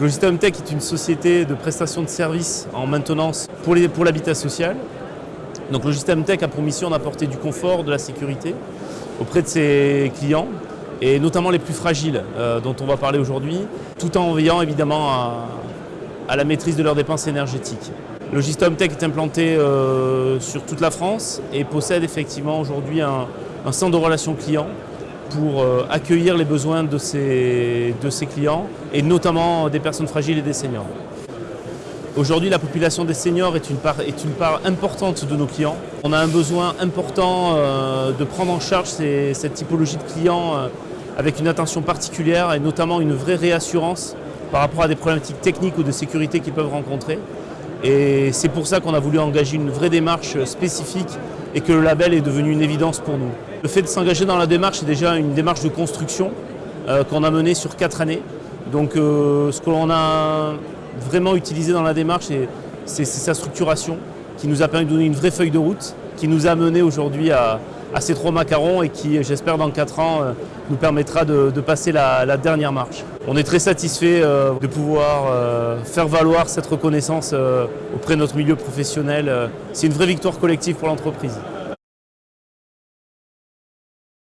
Logistem Tech est une société de prestation de services en maintenance pour l'habitat social. Donc Logistem Tech a pour mission d'apporter du confort, de la sécurité auprès de ses clients et notamment les plus fragiles euh, dont on va parler aujourd'hui, tout en veillant évidemment à, la maîtrise de leurs dépenses énergétiques. Logistom Tech est implanté euh, sur toute la France et possède effectivement aujourd'hui un, centre de relations clients pour euh, accueillir les besoins de ses, de ses clients et notamment des personnes fragiles et des seniors. Aujourd'hui, la population des seniors est une, part, importante de nos clients. On a un besoin important euh, de prendre en charge cette typologie de clients euh, avec une attention particulière et notamment une vraie réassurance par rapport à des problématiques techniques ou de sécurité qu'ils peuvent rencontrer. Et c'est pour ça qu'on a voulu engager une vraie démarche spécifique et que le label est devenu une évidence pour nous. Le fait de s'engager dans la démarche est déjà une démarche de construction euh, qu'on a menée sur quatre années. Donc euh, ce que l'on a vraiment utilisé dans la démarche, c'est sa structuration qui nous a permis de donner une vraie feuille de route, qui nous a mené aujourd'hui à, à, ces trois macarons et qui, j'espère, dans quatre ans, euh, nous permettra de, passer la, la, dernière marche. On est très satisfait euh, de pouvoir euh, faire valoir cette reconnaissance auprès de notre milieu professionnel. C'est une vraie victoire collective pour l'entreprise.